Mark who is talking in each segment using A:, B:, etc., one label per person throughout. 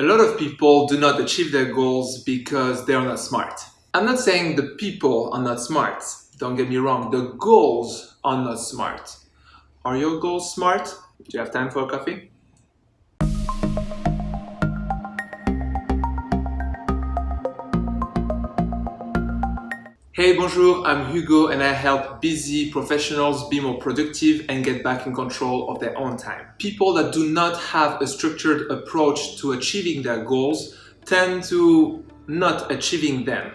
A: A lot of people do not achieve their goals because they are not smart. I'm not saying the people are not smart. Don't get me wrong, the goals are not smart. Are your goals smart? Do you have time for a coffee? Hey, bonjour, I'm Hugo and I help busy professionals be more productive and get back in control of their own time. People that do not have a structured approach to achieving their goals tend to not achieving them,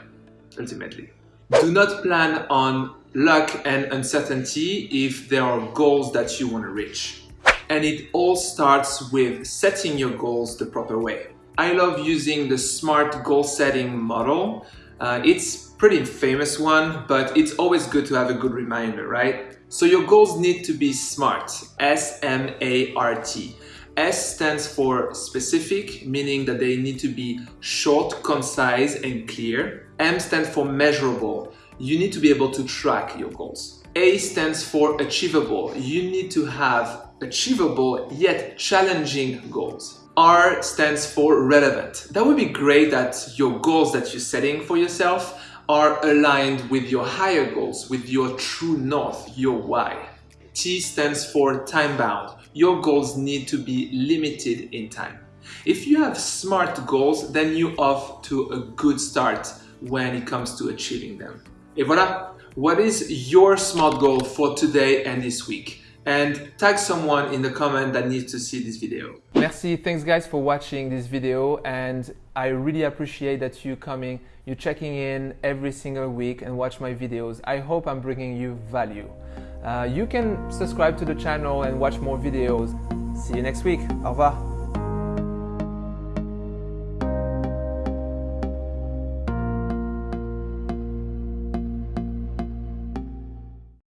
A: ultimately. Do not plan on luck and uncertainty if there are goals that you want to reach. And it all starts with setting your goals the proper way. I love using the SMART goal setting model. Uh, it's pretty famous one, but it's always good to have a good reminder, right? So your goals need to be SMART, S-M-A-R-T. S stands for specific, meaning that they need to be short, concise, and clear. M stands for measurable. You need to be able to track your goals. A stands for achievable. You need to have achievable yet challenging goals. R stands for relevant. That would be great that your goals that you're setting for yourself are aligned with your higher goals, with your true north, your why. T stands for time bound. Your goals need to be limited in time. If you have SMART goals, then you're off to a good start when it comes to achieving them. Et voilà! What is your SMART goal for today and this week? And tag someone in the comment that needs to see this video.
B: Merci, thanks guys for watching this video and I really appreciate that you coming, you checking in every single week and watch my videos. I hope I'm bringing you value. Uh, you can subscribe to the channel and watch more videos. See you next week. Au revoir.